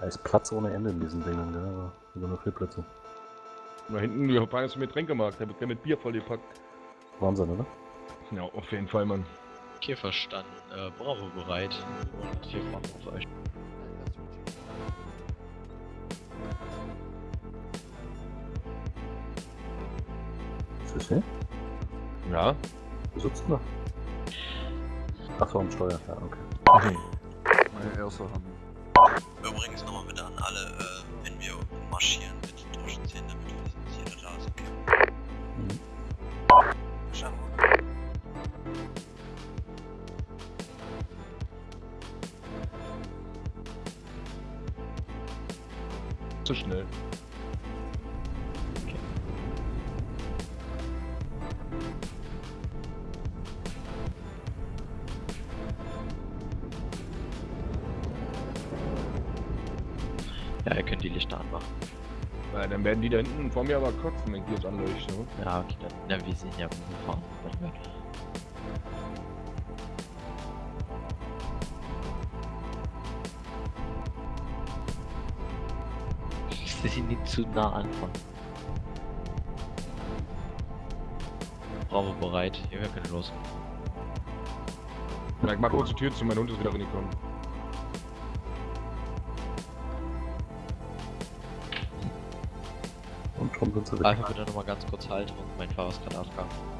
Da ist Platz ohne Ende in diesen Dingern, gell? Aber über nur vier Plätze. Da hinten, wir fahren jetzt mit Tränkemarkt, da wird gerne mit Bier vollgepackt. Wahnsinn, oder? Ja, auf jeden Fall, Mann. Okay, verstanden. Äh, Bravo bereit. Und hier fahren wir auf euch. Sicher? Ja. Wo sitzt du da? Achso, am Steuer, ja, okay. Meine erste Hand. Übrigens nochmal bitte an alle, äh, wenn wir marschieren, bitte durchziehen, damit wir wissen, dass jeder da ist, okay? Ja, ihr könnt die Lichter anmachen. Na, dann werden die da hinten vor mir aber kotzen, wenn ich die jetzt anleuchte. ne? Ja, okay, dann. Na, wir sind ja gefahren. Warte mal. Sie sind nicht zu nah anfangen. Bravo bereit. Ihr könnt los. Ich mach kurz die Tür zu, mein Hund ist wieder reingekommen. Weg. Einfach bitte nochmal ganz kurz halten und mein Fahrer ist gerade AFK.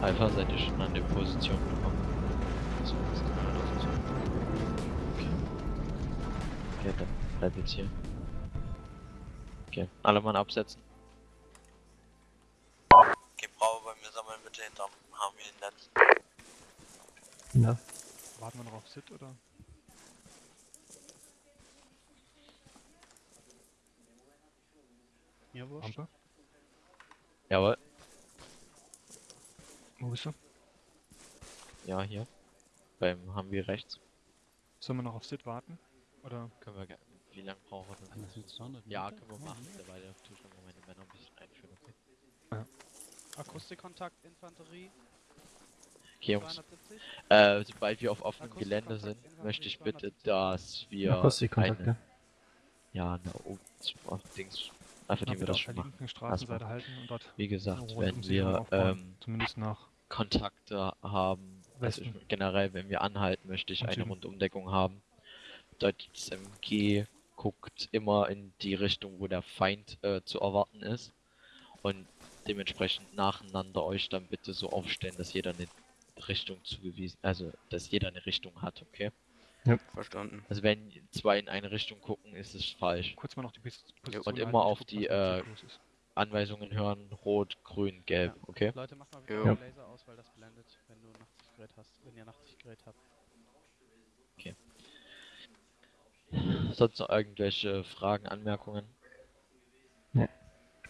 Alpha, seid ihr schon an der Position gekommen? So, das ist alles so. Okay. Okay, dann bleibt jetzt hier. Okay, alle Mann absetzen. Okay, Bravo, bei mir sammeln bitte hinterm Harvey-Netz. Ja. Warten wir noch auf Sit oder? Mir wurscht. Ampe? Jawohl. Wo bist du? Ja, hier. Beim haben wir rechts. Sollen wir noch auf Sit warten? Oder? Können wir gerne. Wie lange brauchen wir denn? Das ist 200 Ja, können wir machen. Derweil tue ich noch meine Männer ein bisschen einführen. Okay, Akustikkontakt, Infanterie, okay Jungs. 270. Äh, sobald wir auf offenem Gelände sind, möchte ich bitte, 270. dass wir Akustikkontakt, eine, ja, eine oh, oh, Dings, einfach die wir das auf schon der machen. linken Straßenseite halten und dort Wie gesagt, wenn wir ähm, Zumindest nach Kontakte haben, also generell, wenn wir anhalten, möchte ich Und eine. Rundumdeckung haben. Bedeutet, das MG guckt immer in die Richtung, wo der Feind äh, zu erwarten ist. Und dementsprechend nacheinander euch dann bitte so aufstellen, dass jeder eine Richtung zugewiesen, also dass jeder eine Richtung hat, okay? Verstanden. Also wenn zwei in eine Richtung gucken, ist es falsch. kurz mal noch die Pos- Position und halten, immer auf guck, die, äh. Anweisungen hören, rot, grün, gelb, okay? Leute, macht mal wieder den Laser aus, weil das blendet, wenn du ein Nachtsichtgerät hast, wenn ihr Nachtsichtgerät habt. Sonst noch irgendwelche Fragen, Anmerkungen? Nee.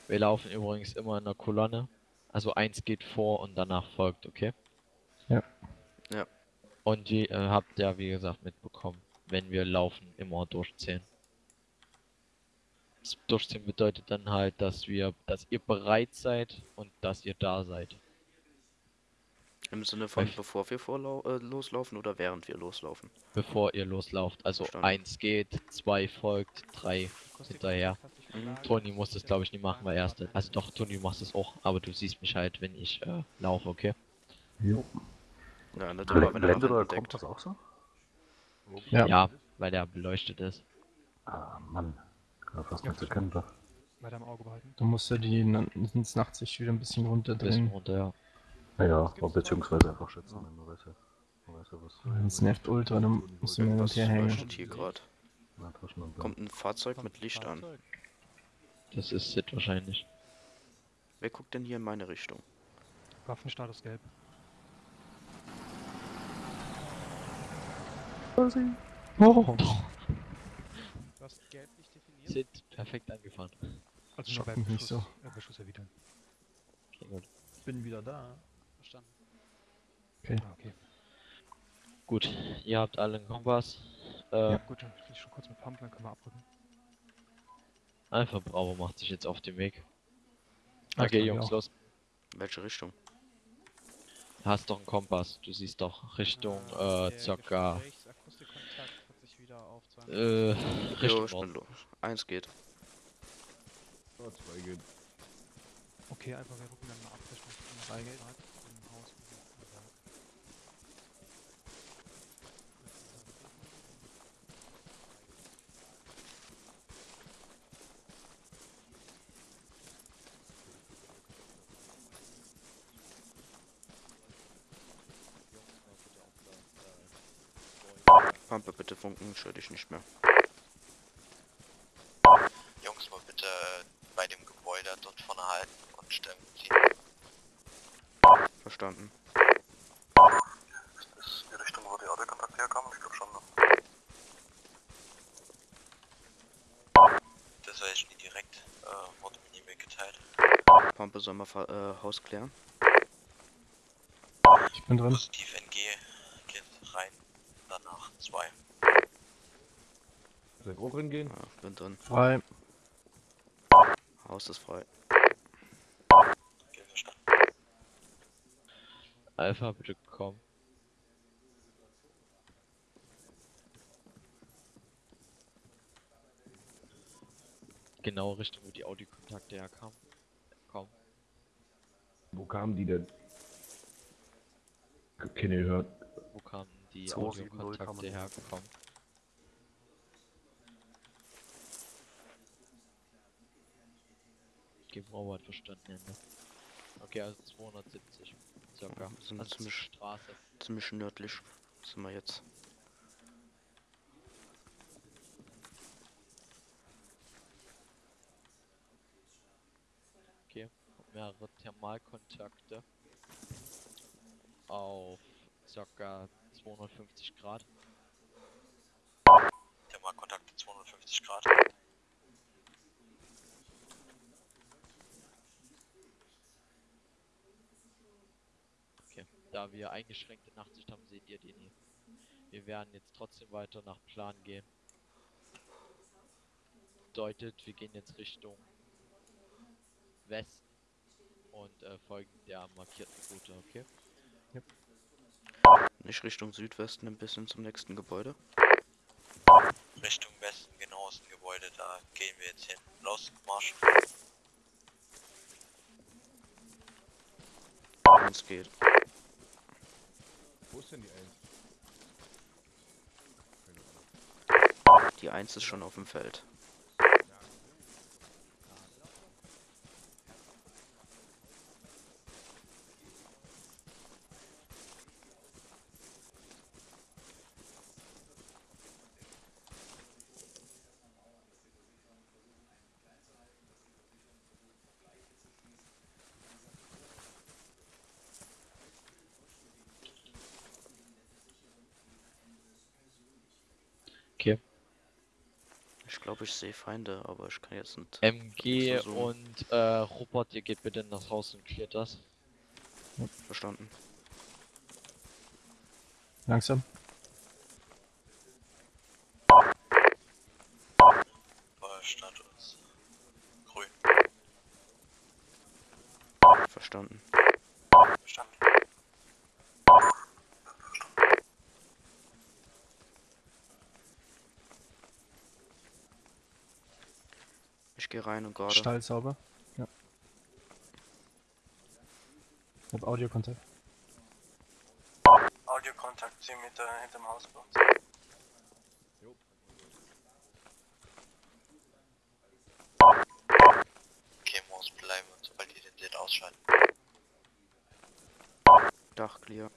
Wir laufen übrigens immer in der Kolonne. Also eins geht vor und danach folgt, okay? Ja. Ja. Und ihr äh, habt ja, wie gesagt, mitbekommen, wenn wir laufen, immer durchzählen. Das Durchzählen bedeutet dann halt, dass wir, dass ihr bereit seid und dass ihr da seid. Im Sinne von Welch- bevor wir äh, loslaufen oder während wir loslaufen? Bevor ihr loslauft. Also Verstanden. eins geht, zwei folgt, drei hinterher. Mhm. Toni muss das glaube ich nicht machen, weil er erste. Also doch, Toni du machst es auch, aber du siehst mich halt, wenn ich äh, laufe, okay? Jo. Ja, nicht wenn er Blendet oder kommt das auch so? Ja. Ja, weil der beleuchtet ist. Ah, Mann. Kann fast Ja, nichts erkennen. da. Weiter im Auge behalten. Du musst ja die na- ins Nachtsicht wieder ein bisschen Ein bisschen runterdrehen. runter, ja. Naja, beziehungsweise einfach schätzen, wenn man weiß ja. Man weiß ja was. Es nervt ultra, dann musst du mir hin und her hängen. hier gerade? Und Kommt ein Fahrzeug mit Licht an. Das ist Sid wahrscheinlich. Wer guckt denn hier in meine Richtung? Waffenstatus gelb. Oh, Du hast gelb nicht definiert. Sid, perfekt angefahren. Also nur Schock bei mich nicht Beschuss, so. äh, Beschuss erwidern. Okay, gut. bin wieder da. Verstanden. Ah, okay. Gut, ihr habt alle einen Kompass. Äh, Ja, gut, dann ich schon kurz mit Pumpen, dann können wir abrücken. Alpha Bravo macht sich jetzt auf den Weg. Ja, Okay, Jungs, los. Welche Richtung? Du hast doch einen Kompass. Du siehst doch Richtung, Ah, äh, der circa, Gesprächsakustikkontakt hat sich wieder auf 20. äh, Jo, Richtung ich bin Norden. los. Eins geht. Oh, zwei geht. Okay, einfach wir rücken dann mal ab Richtung Rheingrad im Haus. Ja. Pampe bitte funken, ich höre dich nicht mehr. Jungs, mal bitte äh, bei dem Gebäude dort vorne halten und Stellung ziehen. Verstanden. Ist das die Richtung, wo die Autokontakte herkommen? Ich glaube schon. Ne? Das weiß ich nie direkt. Äh, wurde mir nie mitgeteilt. Pampe soll mal äh, Haus klären. Ich bin drin. Positiv NG geht rein. Danach zwei. Soll ich auch reingehen? Ja, bin drin. Frei. Haus ist frei. Alpha, bitte komm. Genau Richtung, wo die Audiokontakte herkamen. Komm. Wo kamen die denn? Keine gehört. Wo kamen die 270 Audiokontakte kamen. hergekommen? Geben Robert verstanden, Ende. Okay, also 270. Circa. Ja, sind also ziemlich- Straße. Ziemlich nördlich sind wir jetzt. Okay, mehrere Thermalkontakte auf ca. 250 Grad. Thermalkontakte 250 Grad. Okay, da wir eingeschränkte Nachtsicht haben, seht ihr den hier. Wir werden jetzt trotzdem weiter nach Plan gehen. Bedeutet, wir gehen jetzt Richtung Westen und äh, folgen der markierten Route, okay? Nicht Richtung Südwesten, ein bisschen zum nächsten Gebäude. Richtung Westen, genau aus dem Gebäude, da gehen wir jetzt hin. Los, Marsch. Eins geht. Ist denn die Eins? Die Eins ist schon auf dem Feld. Okay. Ich glaube, ich sehe Feinde, aber ich kann jetzt nicht. MG und äh, Robert, ihr geht bitte in das Haus und klärt das. Verstanden. Langsam. Feuerstatus. Grün. Verstanden. Verstanden. Ich gehe rein und gerade. Stall sauber. Ja. Ich hab Audiokontakt. Audiokontakt 10 Meter hinterm Haus bei uns. Okay, muss bleiben und sobald die den Licht ausschalten. Dach clear.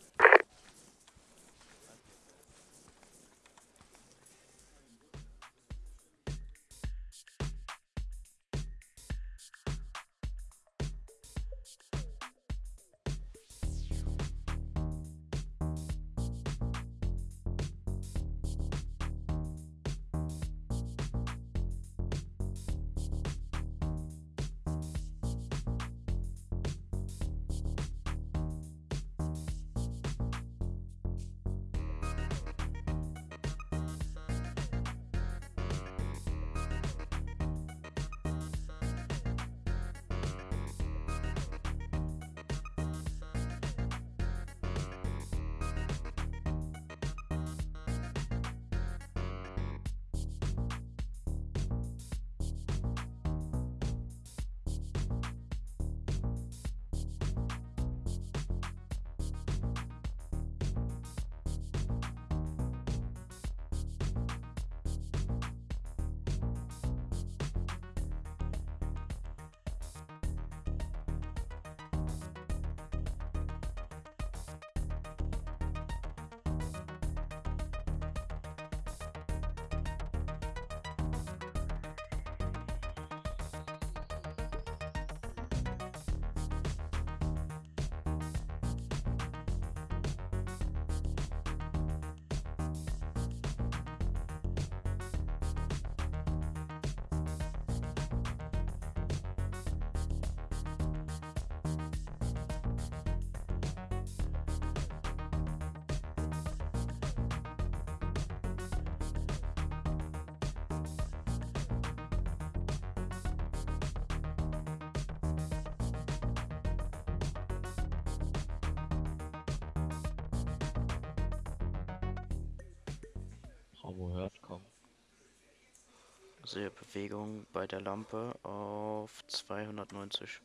Sehe Bewegung bei der Lampe auf 290.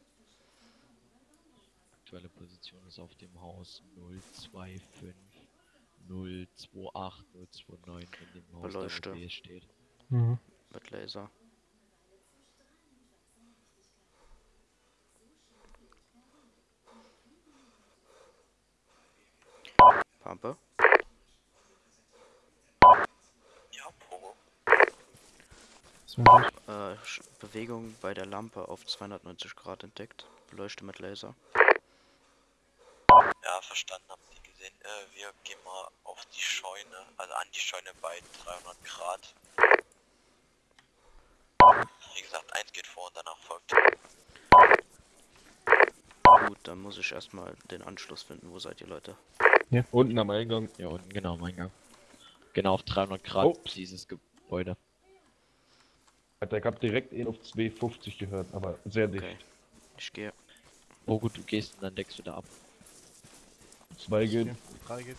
Aktuelle Position ist auf dem Haus 025 028 029 in dem Haus, Beleuchte. da steht. Mhm. Mit Laser. Pampe. Ja, Pogo. Ist mir durch. Äh, Bewegung bei der Lampe auf 290 Grad entdeckt. Beleuchte mit Laser. Ja, verstanden, habt ihr gesehen. Äh, wir gehen mal auf die Scheune, also an die Scheune bei 300 Grad. Wie gesagt, eins geht vor und danach folgt. Gut, dann muss ich erstmal den Anschluss finden. Wo seid ihr Leute? Unten am Eingang. Ja, unten genau am Eingang. Genau auf 300 Grad Oh. dieses Gebäude. Alter, ich hab direkt ihn auf 250 gehört, aber sehr dicht. Okay. Ich gehe. Oh gut, du gehst und dann deckst du da ab. Zwei gehen. Drei geht.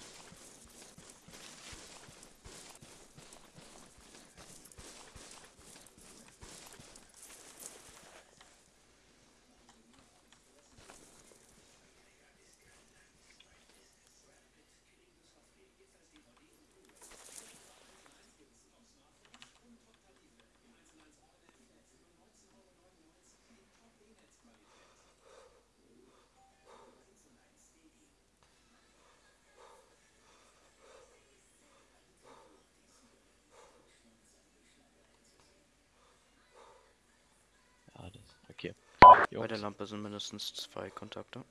Jungs. Bei der Lampe sind mindestens zwei Kontakte.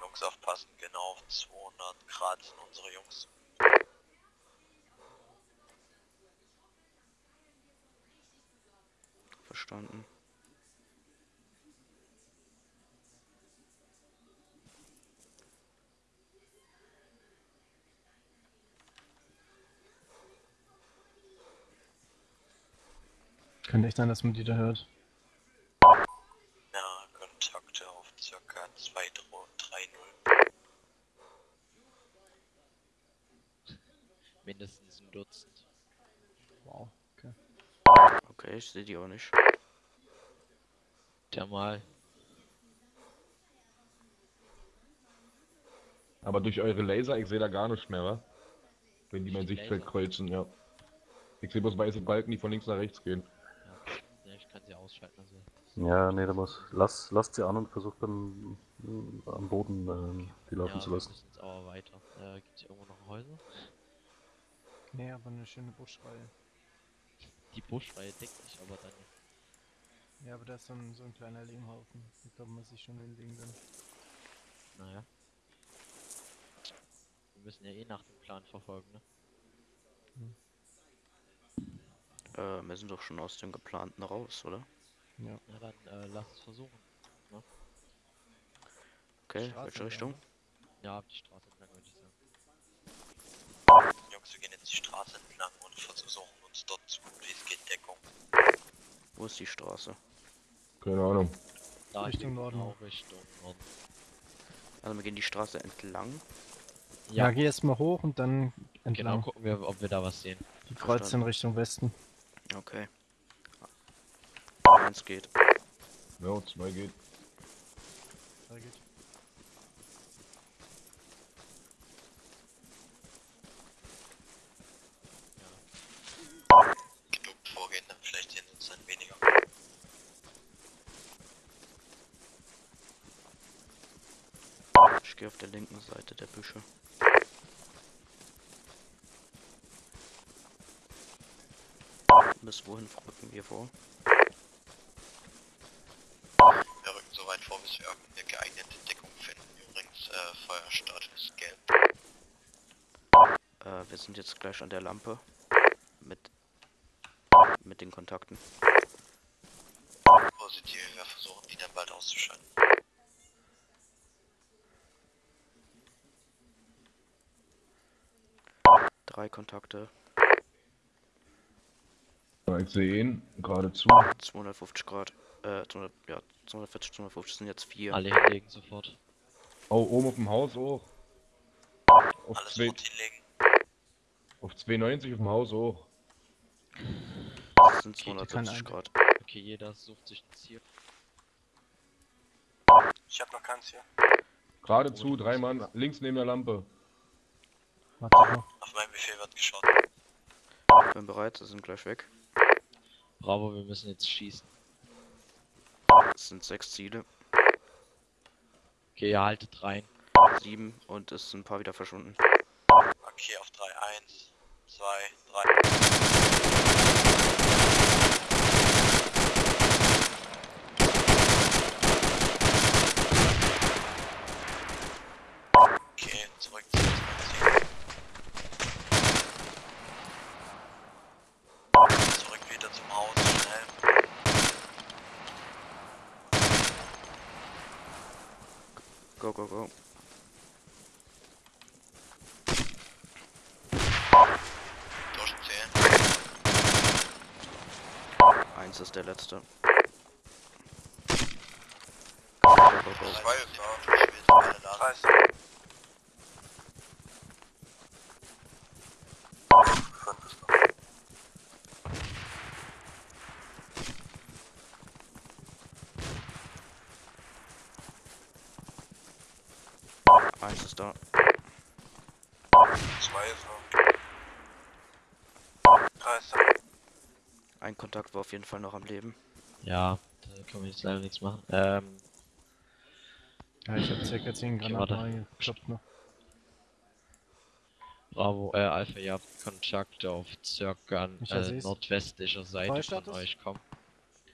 Jungs aufpassen, genau auf 200 Grad sind unsere Jungs. Verstanden. Könnte echt sein, dass man die da hört. 3-0. Mindestens ein Dutzend. Wow, okay. Okay, ich sehe die auch nicht. Thermal. Aber durch eure Laser, ich sehe da gar nichts mehr, wa? Wenn die mein Sichtfeld kreuzen, ja. Ich sehe bloß weiße Balken, die von links nach rechts gehen. Ja, ne, ich kann sie ausschalten. Also. Ja, nee, da muss. Lass, lasst sie an und versucht dann am Boden ähm, die laufen Ja, zu wir lassen. müssen jetzt aber weiter. Äh, gibt's hier irgendwo noch Häuser? Nee, aber eine schöne Buschreihe. Die Buschreihe deckt sich aber dann. Ja, aber da ist so ein, so ein kleiner Lehmhaufen. Ich glaube, man sich schon hinlegen dann. Naja. Wir müssen ja eh nach dem Plan verfolgen, ne? Äh, wir sind doch schon aus dem geplanten raus, oder? Na dann äh, lass es versuchen. Okay, Straße welche entlang, Richtung? Ja, die Straße entlang würde ich sagen. Jungs, wir gehen jetzt die Straße entlang und versuchen uns dort so gut wie es geht Deckung. Wo ist die Straße? Keine Ahnung. Da Richtung Norden. Genau, Richtung Norden. Also wir gehen die Straße entlang. Ja, Ja, geh erst mal hoch und dann genau, entlang. gucken wir, ob wir da was sehen. Die kreuzt in. Richtung Westen. Okay. Eins geht. Ja, zwei geht. Da geht. Genug vorgehen, dann vielleicht sehen uns dann weniger. Ich gehe auf der linken Seite der Büsche. Bis wohin rücken wir vor? Wir rücken so weit vor, bis wir irgendeine geeignete Deckung finden. Übrigens, äh, Feuerstart ist gelb. Äh, wir sind jetzt gleich an der Lampe. Mit, mit den Kontakten. Positiv, wir versuchen die dann bald auszuschalten. Drei Kontakte. Ja, ich sehe ihn, geradezu. 250 Grad. Äh, 200, ja, 240, 250 sind jetzt vier. Alle hinlegen sofort. Oh, oben auf dem Haus auch. Auf, Alles zwei, hinlegen. auf 290 auf dem Haus auch. Das sind Okay, die kann 270 ein- Grad. Okay, jeder sucht sich ein Ziel. Ich hab noch keins hier. Geradezu, drei Mann, links neben der Lampe. Warte noch. Auf meinen Befehl wird geschaut. Bin bereit, sie sind gleich weg. Bravo, wir müssen jetzt schießen. Es sind sechs Ziele. Okay, ihr haltet rein. Sieben und es sind ein paar wieder verschwunden. Okay, auf 3, 1, 2, 3. Okay, zurück zu unserem Ziel. Zurück wieder zum Haus, schnell. Go. Eins ist der letzte. Go, go, go. Zwei ist da. Wir sind alle da. Fünf ist da. Eins ist da. Zwei ist da. Drei ist da. Ein Kontakt war auf jeden Fall noch am Leben. Ja, da können wir jetzt leider nichts machen. Ähm, Ja, ich habe circa 10 Okay, Granaten reingekloppt noch. Bravo, äh, Alpha, ihr habt Kontakte auf circa äh, nordwestlicher Seite von euch kommen.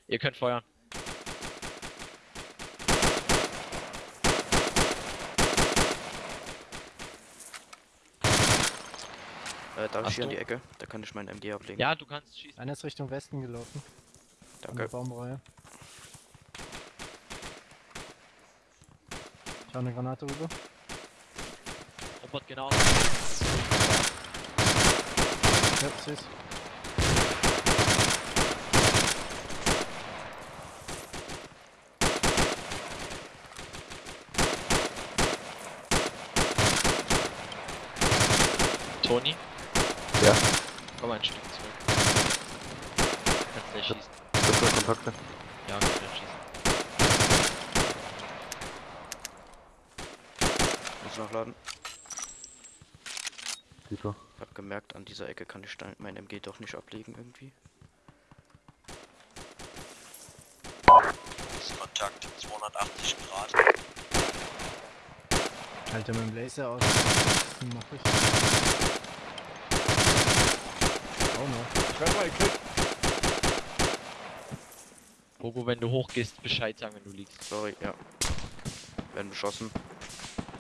Ihr könnt feuern. Äh, darf Achtung. ich hier an die Ecke? Da kann ich meinen MG ablegen. Ja, du kannst schießen. Einer ist Richtung Westen gelaufen. Danke. Baumreihe. Ich habe eine Granate rüber. Robot genau. Ja, süß. Tony. Ja? Komm ein Stück zurück. Kannst gleich schießen. Bitte Kontakte. Ja, kann gleich schießen. Muss nachladen. Tito. Ich hab gemerkt, an dieser Ecke kann ich mein MG doch nicht ablegen irgendwie. Kontakt 280 Grad. Halte mit dem Laser aus. Den mach ich. Auch noch. Schreib mal, Chris. Bogo, wenn du hochgehst, Bescheid sagen, wenn du liegst. Sorry, ja. Werden beschossen.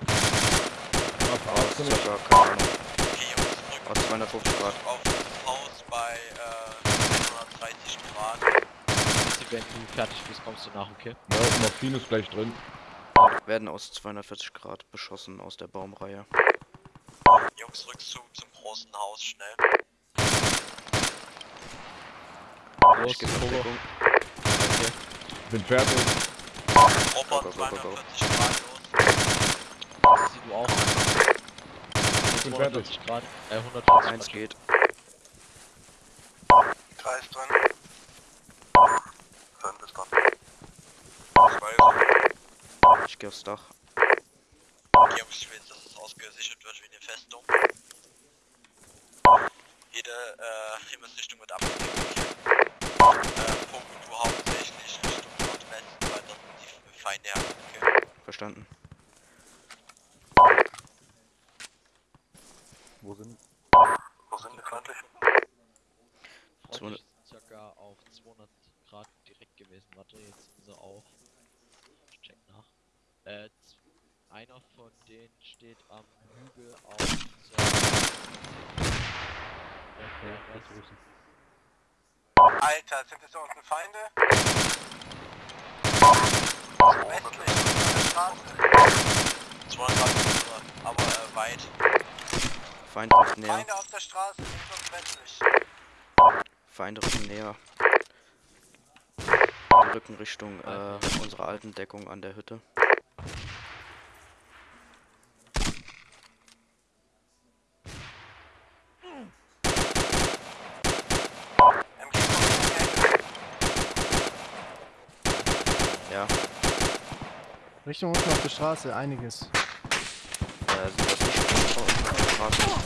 Ach, Aus hast du nicht. circa, keine Ahnung, Okay, Jungs, zurück aus 250 Grad. auf das Haus bei äh, 130 Grad. Wenn du fertig bist, kommst du nach, okay? Ja, Morphin ist gleich drin. Werden aus 240 Grad beschossen aus der Baumreihe. Jungs, Rückzug zum großen Haus, schnell. Deckung. Okay. Bin fertig. Go. 240 Grad los. Sieh du auch. Ich bin fertig. 240 Grad, äh, 140 Eins Grad. geht. Kreis drin. Fünf ist dran. Zwei Ich gehe aufs Dach. Jungs, ich will, dass es ausgesichert wird wie eine Festung. Jede äh, Himmelsrichtung wird abgedeckt. Okay. Äh, Punkt du hauptsächlich Richtung Nordwesten, weil dort die Feinde haben. Okay. Verstanden. Wo sind? Wo sind die feindlichen? Freundlich ist circa auf 200 Grad direkt gewesen. Warte, jetzt sind sie auf. Ich check nach. Äh, einer von denen steht am Hügel auf Rest- Alter, sind es da unten Feinde? Westlich Straße. 200 Grad, aber äh, weit. Feind rückt näher. Feinde auf der Straße, links und westlich. Feinde rücken näher. Die rücken Richtung äh, unserer alten Deckung an der Hütte. MG kommt Ja, Richtung unten auf der Straße, einiges. äh, sind das nicht auf der Straße.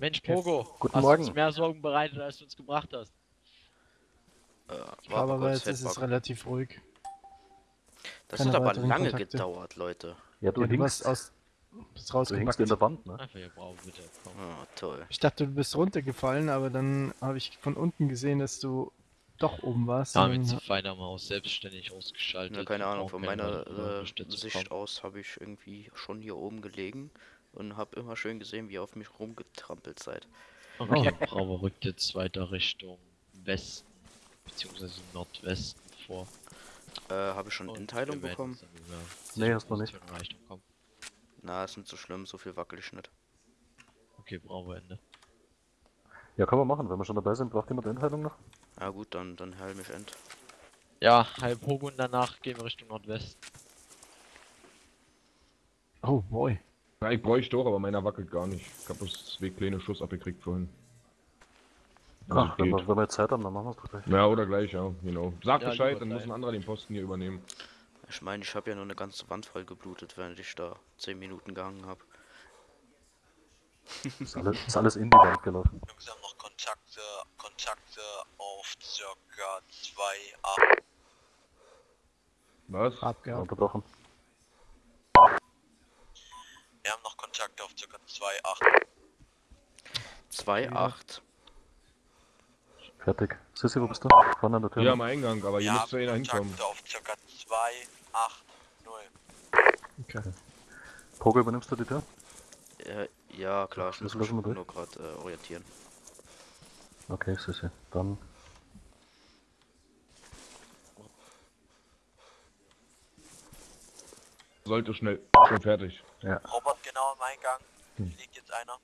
Mensch, Pogo, Guten hast Morgen. uns mehr Sorgen bereitet, als du uns gebracht hast. Äh, aber kurz jetzt ist es relativ ruhig. Das keine hat aber lange Kontakte. gedauert, Leute. Ja, du Ja, du hinkst, aus. Bist du hinkst in der Wand, ne? Einfach hier, bitte. Komm. Ah, toll. Ich dachte, du bist runtergefallen, aber dann habe ich von unten gesehen, dass du doch oben warst. Ja, mit dann- zu feiner Maus selbstständig ausgeschaltet. Ja, keine Ahnung, von meiner äh, Sicht kommen. aus habe ich irgendwie schon hier oben gelegen und habe immer schön gesehen, wie ihr auf mich rumgetrampelt seid. Okay, Bravo rückt jetzt weiter Richtung Westen, beziehungsweise Nordwesten vor. Äh, habe ich schon Und Inteilung bekommen? dann Nee, hast du nicht. Na, ist nicht so schlimm, so viel wackel ich nicht. Okay, Bravo Ende. Ja, können wir machen. Wenn wir schon dabei sind, braucht jemand Einteilung noch? Ja gut, dann, dann heil mich end. Ja, halb Pogo und danach gehen wir Richtung Nordwesten. Oh boy. Ja, ich bräuchte doch, aber meiner wackelt gar nicht. Ich habe bloß zwei kleine Schuss abgekriegt vorhin. Also Ach, wenn wir, wenn wir jetzt Zeit haben, dann machen wir es doch gleich. Ja, oder gleich, ja, genau. Sag Ja, Bescheid, dann muss gleich. ein anderer den Posten hier übernehmen. Ich meine, ich habe ja nur eine ganze Wand voll geblutet, während ich da 10 Minuten gehangen habe. Ist alles, ist alles in die Wand gelaufen. Jungs haben noch Kontakte, Kontakte auf circa 2,8. Was? Abgehauen. Wir haben noch Kontakte auf circa 2,8. 2,8. Fertig. Sissi, wo bist du? Vorne an der Tür. Hier am Eingang, aber hier Wir müsste haben einer hinkommen. Kontakte auf circa 2,8. Okay. Pogo, übernimmst du die Tür? Äh, ja, klar, ich muss mich nur gerade äh, orientieren. Okay, Sissi. Dann Sollte schnell. Schon fertig. Robert genau am Eingang. Hm. Liegt jetzt einer.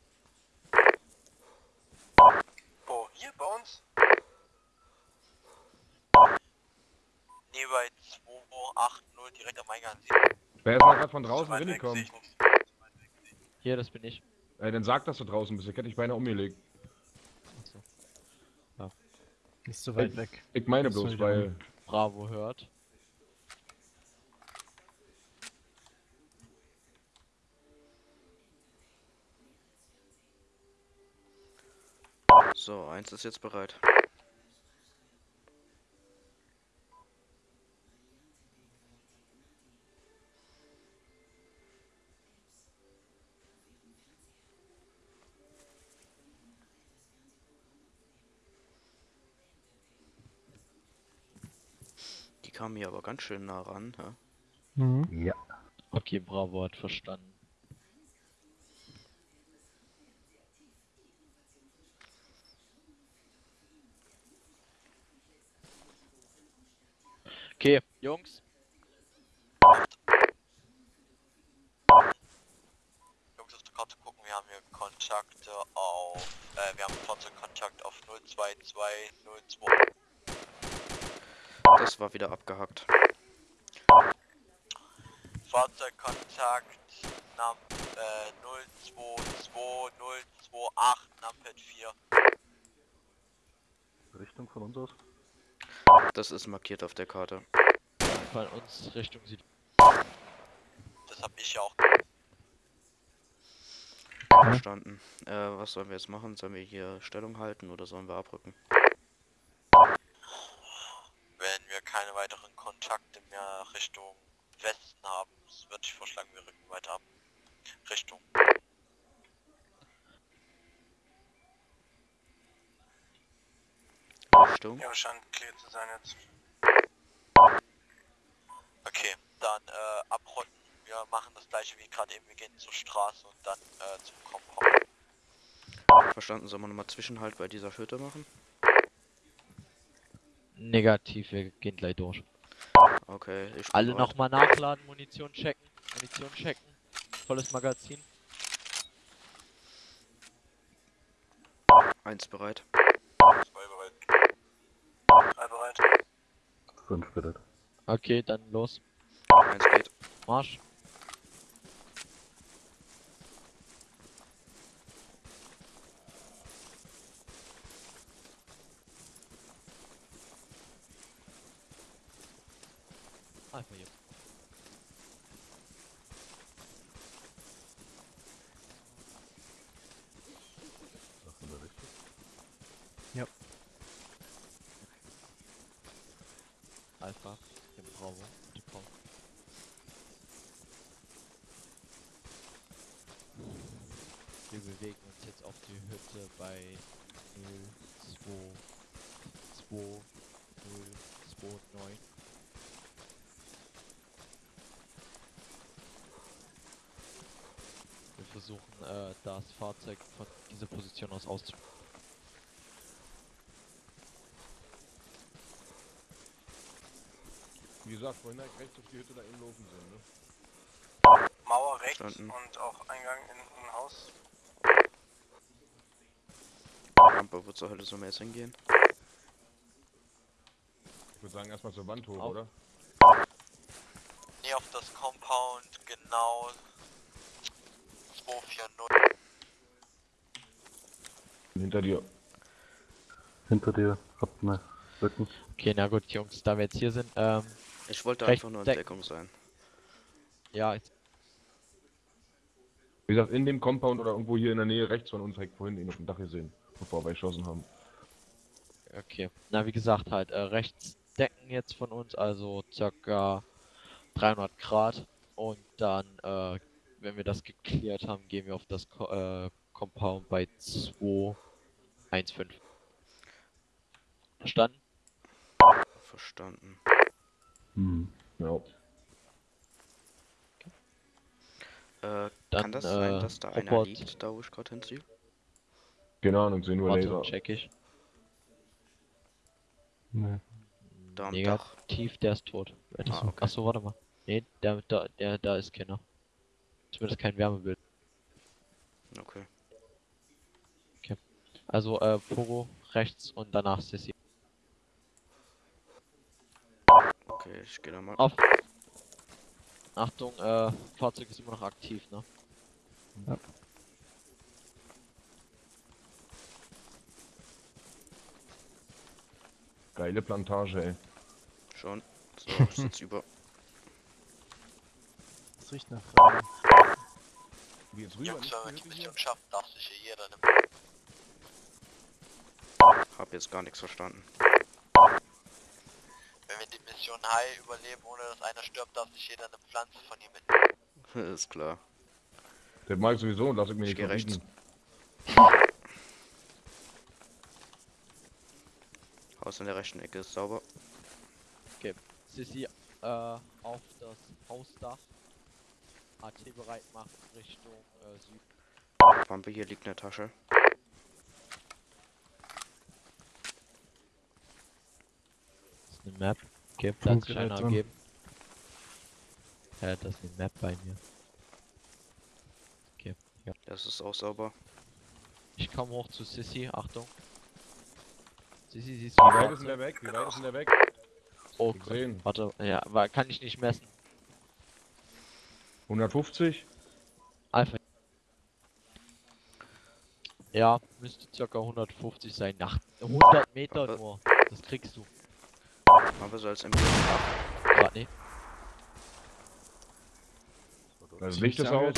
Wo? Hier bei uns? Nee, bei 280 direkt am Eingang. Wer ist da gerade von draußen reingekommen? ich. Hier, das bin ich. Ey, dann sag, dass du draußen bist. Ich hätte dich beinahe umgelegt. Nicht so weit weg. Ich meine bloß, ich weil. Bravo hört. So, eins ist jetzt bereit. Die kamen hier aber ganz schön nah ran, ja? Mhm. Ja. Okay, Bravo hat verstanden. Okay, Jungs, Jungs auf der Karte gucken, wir haben hier Kontakte auf, äh, wir haben Fahrzeugkontakt auf 02202. Das war wieder abgehackt. Fahrzeugkontakt Nam, äh, 022028 Numpad 4. Richtung von uns aus. Das ist markiert auf der Karte. von uns Richtung Süd. Das hab ich ja auch. Verstanden. Äh, was sollen wir jetzt machen? Sollen wir hier Stellung halten oder sollen wir abrücken? Wenn wir keine weiteren Kontakte mehr Richtung Westen haben, würde ich vorschlagen, wir rücken weiter ab. Richtung. Richtung. Ja, scheint clear zu sein jetzt. Okay, dann äh, abrotten. Wir machen das gleiche wie gerade eben. Wir gehen zur Straße und dann äh, zum Compound. Verstanden. Sollen wir nochmal Zwischenhalt bei dieser Hütte machen? Negativ, wir gehen gleich durch. Okay, ich bin Alle nochmal nachladen, Munition checken, Munition checken. Volles Magazin. Eins bereit. Zwei bereit. Drei bereit. Fünf bitte. Okay, dann los. Eins geht. Marsch. Einfach hier. Ja. Alpha, im Bravo, die Pom. Wir bewegen uns jetzt auf die Hütte bei 0, 2, 2, 0, 2, 9. Wir versuchen äh, das Fahrzeug von dieser Position aus auszu... Wie gesagt, vorhin halt rechts auf die Hütte da eben laufen sind, ne? Mauer rechts Verstanden. und auch Eingang in ein Haus. Rampe, wo zur Hölle soll man jetzt hingehen? Ich würde sagen, erstmal zur Wand hoch, Auf. oder? Nee, auf das Compound genau 240. Hinter dir. Hinter dir, habt ne Rücken. Okay, na gut, Jungs, da wir jetzt hier sind, ähm, Ich wollte einfach nur in deck- Deckung sein. ja, jetzt, Wie gesagt, in dem Compound oder irgendwo hier in der Nähe rechts von uns, halt vorhin ihn auf dem Dach gesehen, bevor wir geschossen haben. okay. Na, wie gesagt, halt, äh, rechts decken jetzt von uns, also circa 300 Grad. Und dann, äh, wenn wir das geklärt haben, gehen wir auf das Ko äh, Compound bei 215. Verstanden? Verstanden. Hm. Ja. Äh, Dann, kann das äh, sein, dass da einer liegt, da wo ich gerade hinziehe? Keine Ahnung, sehen nur Laser. Check ich. Nee. Da am Dach. Negativ, der ist tot. Ah, okay. Achso, warte mal. Nee, der, der, der, da ist keiner. Zumindest kein Wärmebild. Okay. Also, äh, Pogo rechts und danach Sissy. Okay, ich gehe da mal. Auf. Achtung, äh, Fahrzeug ist immer noch aktiv, ne? Geile Plantage, ey. Schon. So, ich sitz über. Das riecht nach Rahmen. Wie jetzt rüber? Jungs, wenn wir die? Mission schaffen, darf sich hier jeder ne? Hab jetzt gar nichts verstanden. Wenn wir die Mission High überleben, ohne dass einer stirbt, darf sich jeder eine Pflanze von hier mitnehmen. Ist klar. Das mag ich sowieso und lass ich mir Ich nicht rechts. Haus in der rechten Ecke ist sauber. Sissy, äh, auf das Hausdach. AT bereit machen Richtung äh, Süd. Wampe, hier liegt eine Tasche. Das ist eine Map. Okay, da hat sich Funkgerät einer drin. ergeben. Ja, das ist eine Map bei mir. Okay, ja. Das ist auch sauber. Ich komme hoch zu Sissy, Achtung. Sissy, siehst du Wie die weit ist denn der weg? Wie weit ist denn der weg? Oh, Gesehen. warte, ja, war, kann ich nicht messen. 150? Alpha. Ja, müsste circa 150 sein. Nach 100 Meter Aber- nur. Das kriegst du. Aber so als Empfehlung. Grad nicht. Das Licht ist aus.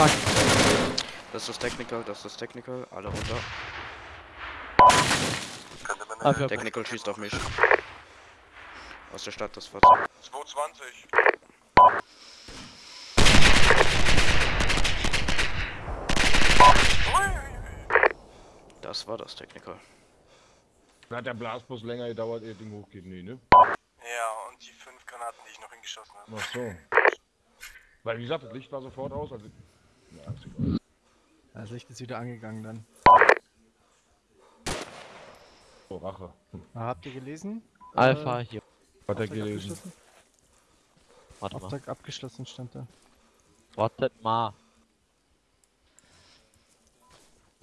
Fuck. Das ist das Technical, das ist das Technical. Alle runter. Alpha. Technical schießt auf mich. Aus der Stadt das Fahrzeug. 220. Das war das Technical. Hat der Blasbus länger gedauert, ehe Ding hochgeht. Nee, ne? Ja, und die fünf Granaten, die ich noch hingeschossen habe. Ach so. Weil, wie gesagt, das Licht war sofort aus. Also... Das Licht ist wieder angegangen dann. So, Rache. Ah, habt ihr gelesen? Alpha Äh, hier. Hat er gelesen. Warte mal. Auftrag abgeschlossen stand da. Wartet mal.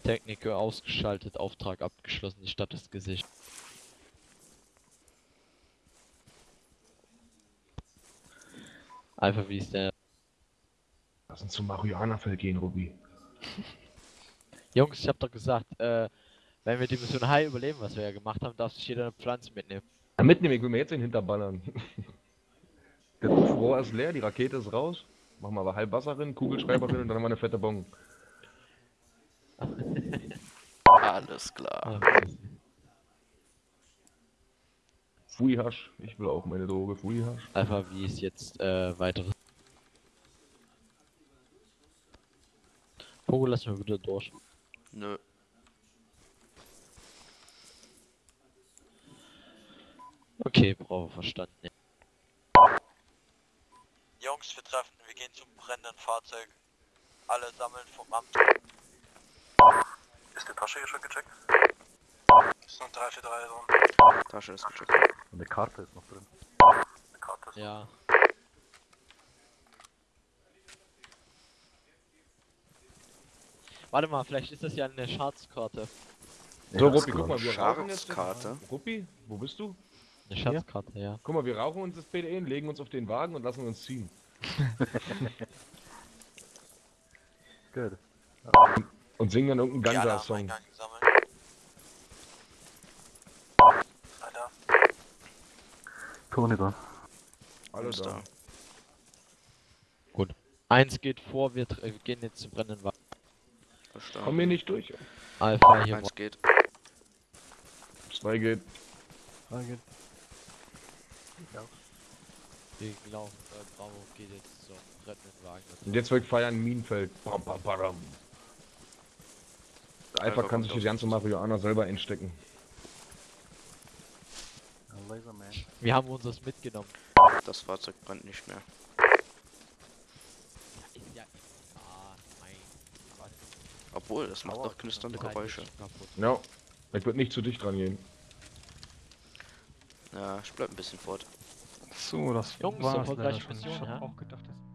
Techniker ausgeschaltet, Auftrag abgeschlossen, die Stadt ist gesichert. Alpha, wie ist der? Lass uns zum Marihuana-Feld gehen, Ruby. Jungs, ich hab doch gesagt, äh, wenn wir die Mission High überleben, was wir ja gemacht haben, darf sich jeder eine Pflanze mitnehmen. Ja, mitnehmen, ich will mir jetzt den hinterballern. Das Rohr ist leer, die Rakete ist raus. Machen wir aber halb Wasser rein, Kugelschreiber rein und dann haben wir eine fette Bon. Alles klar. Fui-Hasch. Ich will auch meine Droge. Fui-Hasch. Einfach wie es jetzt äh, weiteres. Pogo, lass mal wieder durch. Nö. Okay, brauche verstanden. Jungs, wir treffen, wir gehen zum brennenden Fahrzeug. Alle sammeln vom Amt. Ist die Tasche hier schon gecheckt? Ist noch 3 für 3 drin. Tasche ist gecheckt. Und eine Karte ist noch drin. Eine Karte ist Ja. Warte mal, vielleicht ist das ja eine Schatzkarte. So, Ja, Ruppi, ist guck mal, wir rauchen jetzt. Schatzkarte. Ruppi, wo bist du? Eine Schatzkarte, ja. Guck mal, wir rauchen uns das PDE, legen uns auf den Wagen und lassen uns ziehen. Gut. Und singen dann irgendeinen Ganja-Song. Alter, Toni da. Alle Alles da. da. Eins geht vor, wir äh, gehen jetzt zum brennenden Wagen. Komm Verstanden. hier nicht durch. Alpha hier. Eins geht. Zwei geht. Frage. Wir laufen, äh, Bravo geht jetzt zum brennenden Wagen. Und jetzt wird feiern Minenfeld. Bam, bam. Der Alpha Alpha kann sich das ganze uns. Marihuana selber einstecken. Wir haben unseres mitgenommen. Das Fahrzeug brennt nicht mehr. Ist ja ah, mein Gott. Obwohl, das macht doch knisternde Geräusche. Ja. Ich würde nicht zu dicht dran gehen. Ja, ich bleib ein bisschen fort. So, das Jungs, war's erfolgreiche leider schon. Mission, ja? auch gedacht, dass